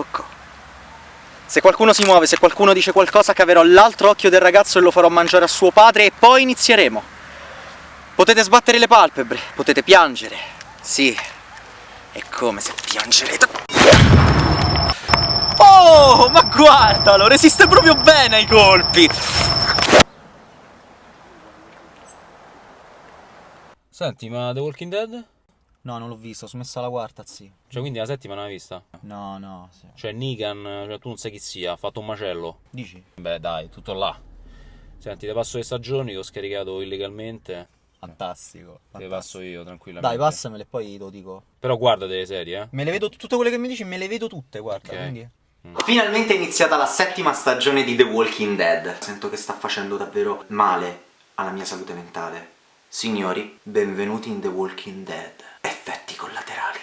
Coccò. Se qualcuno si muove, se qualcuno dice qualcosa, caverò l'altro occhio del ragazzo e lo farò mangiare a suo padre e poi inizieremo. Potete sbattere le palpebre, potete piangere. Sì, è come se piangerete. Oh, ma guardalo, resiste proprio bene ai colpi. Senti, ma The Walking Dead? No, non l'ho visto, ho smesso la quarta, sì. Cioè, quindi la settima non l'hai vista? No, no, sì. Cioè, Negan, cioè, tu non sai chi sia, ha fatto un macello. Dici? Beh, dai, tutto là. Senti, te passo le stagioni che ho scaricato illegalmente. Fantastico. Te le passo io, tranquillamente. Dai, passamele e poi te lo dico. Però guarda delle serie, eh. Me le vedo, tutte quelle che mi dici, me le vedo tutte, guarda, Ok. quindi... Mm. Finalmente è iniziata la settima stagione di The Walking Dead. Sento che sta facendo davvero male alla mia salute mentale. Signori, benvenuti in The Walking Dead. Effetti collaterali.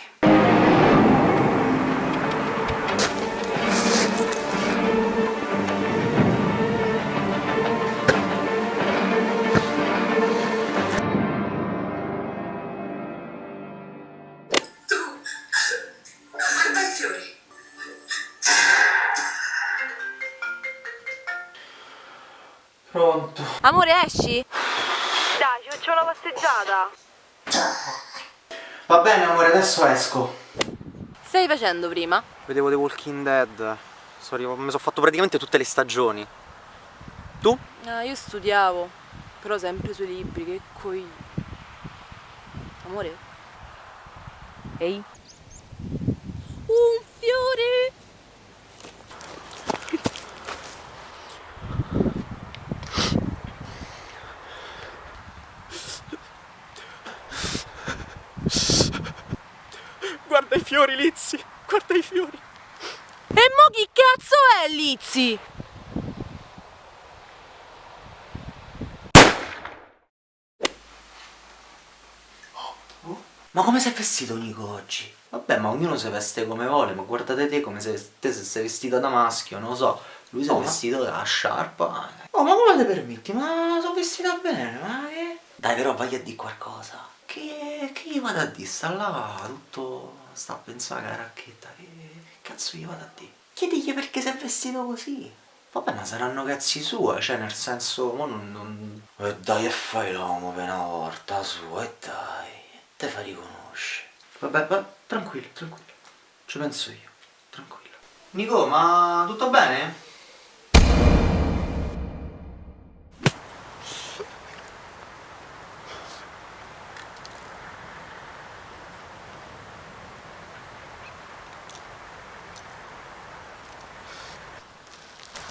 Pronto. Amore, esci? Dai, ci facciamo una passeggiata. Va bene, amore, adesso esco. Stai facendo prima? Vedevo The Walking Dead. Sorry, mi sono fatto praticamente tutte le stagioni. Tu? Ah, io studiavo, però sempre sui libri, che coi... Amore? Ehi? Un fiore! Guarda i fiori, Lizzy. Guarda i fiori. E mo chi cazzo è Lizzy? Ma come sei vestito Nico oggi? Vabbè, ma ognuno si veste come vuole, ma guardate te come sei, te se sei vestita da maschio, non lo so. Lui si è vestito da sciarpa. Oh, ma come te permetti? Ma sono vestita bene, ma che... Dai, però vai a dire qualcosa. Che, che gli vado a dire? Sta là tutto... Sta a pensare alla racchetta. Che, cazzo gli vado a dire? Chiedigli perché sei vestito così. Vabbè, ma saranno cazzi suoi, cioè nel senso, mo non... non... E dai e fai l'uomo per una volta su, e dai, te fa riconoscere. Vabbè, va, tranquillo, tranquillo, ci penso io, tranquillo. Nico, ma tutto bene?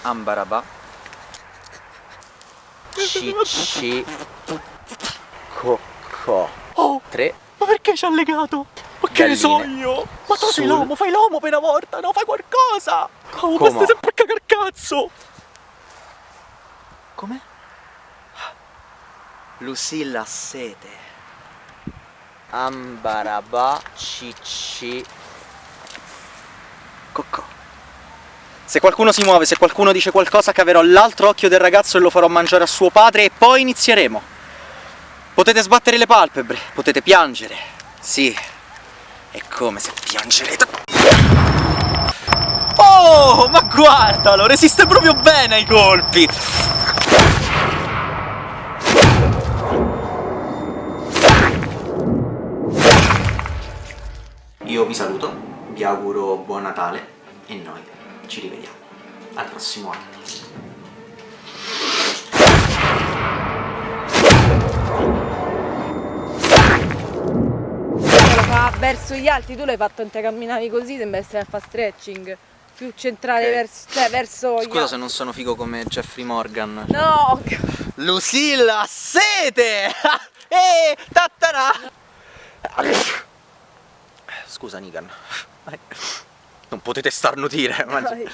Ambaraba Cicci Cocco Oh, 3 ma perché ci ha legato? Ma che ne so io? Ma tu sei l'uomo, fai l'uomo per una volta, no? Fai qualcosa! Oh, ma stai sempre a cagar cazzo! Come? Lucilla sete Ambaraba Cicci Coccò Se qualcuno si muove, se qualcuno dice qualcosa caverò l'altro occhio del ragazzo e lo farò mangiare a suo padre e poi inizieremo. Potete sbattere le palpebre, potete piangere. Sì, è come se piangerete. Oh, ma guardalo, resiste proprio bene ai colpi. Io vi saluto, vi auguro buon Natale e noi ci rivediamo al prossimo anno. Verso gli altri, tu l'hai fatto mentre camminavi così, sembra essere a fare stretching. Più centrale Ok. verso, cioè verso gli Scusa se non sono figo come Jeffrey Morgan. No! Lucilla, sete! Ehi, tattara! Scusa, Nigan. Non potete starnutire. Dai.